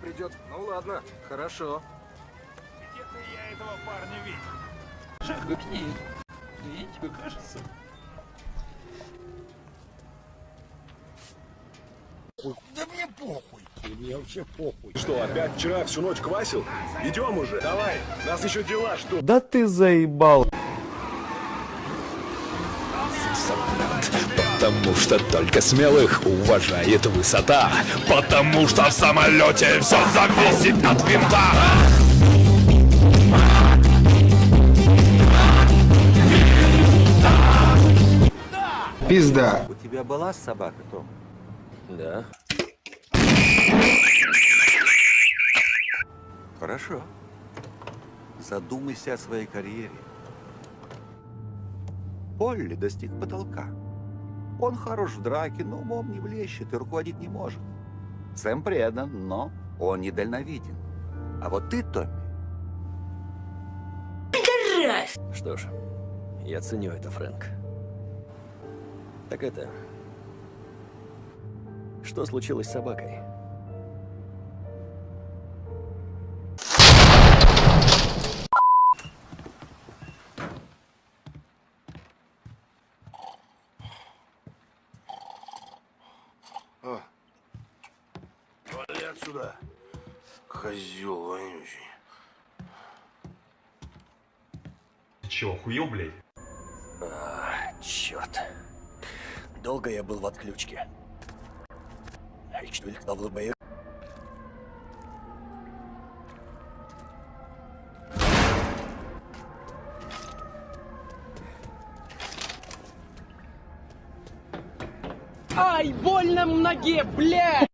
придется. Ну ладно, хорошо. Где-то я этого парня видел. Шах, гукни. Мне тебе кажется. Да мне похуй. Мне вообще похуй. Что, опять вчера всю ночь квасил? Идем уже, давай. Нас еще дела ждут. Да ты заебал. Потому что только смелых уважает высота Потому что в самолете все зависит от винта Пизда. У тебя была собака, Том? Да, Хорошо. Задумайся о своей карьере. Полли достиг потолка. Он хорош в драке, но умом не блещет и руководить не может. Сэм предан, но он недальновиден. А вот ты, Томми, что ж, я ценю это, Фрэнк Так это... Что случилось с собакой? Вали отсюда. Козел вонючий. Чего, охуел, блядь? А, черт. Долго я был в отключке. Ich will glaube Ай, больно в ноге, блядь!